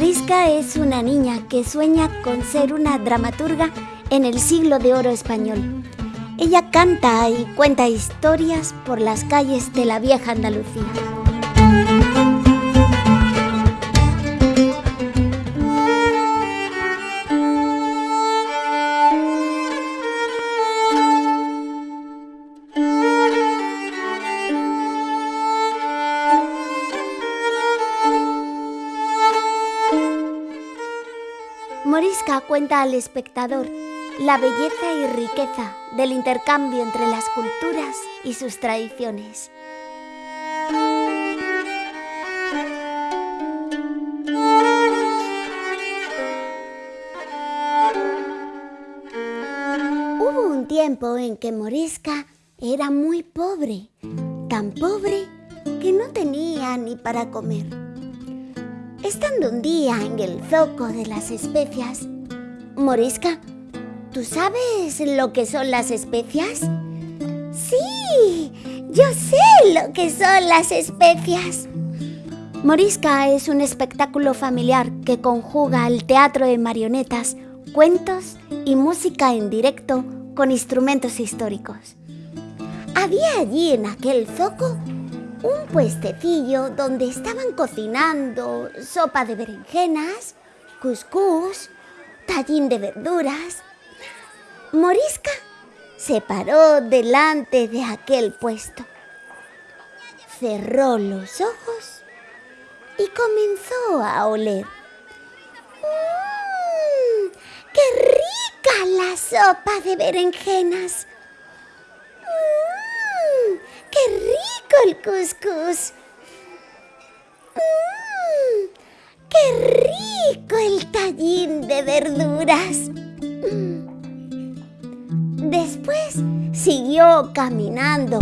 Morisca es una niña que sueña con ser una dramaturga en el siglo de oro español. Ella canta y cuenta historias por las calles de la vieja Andalucía. Morisca cuenta al espectador la belleza y riqueza del intercambio entre las culturas y sus tradiciones. Hubo un tiempo en que Morisca era muy pobre, tan pobre que no tenía ni para comer. Estando un día en el zoco de las especias, Morisca, ¿tú sabes lo que son las especias? Sí, yo sé lo que son las especias. Morisca es un espectáculo familiar que conjuga el teatro de marionetas, cuentos y música en directo con instrumentos históricos. Había allí en aquel zoco un puestecillo donde estaban cocinando sopa de berenjenas, cuscús, tallín de verduras. Morisca se paró delante de aquel puesto, cerró los ojos y comenzó a oler. ¡Mmm! ¡Qué rica la sopa de berenjenas! El cuscús. ¡Mmm! ¡Qué rico el tallín de verduras! Después siguió caminando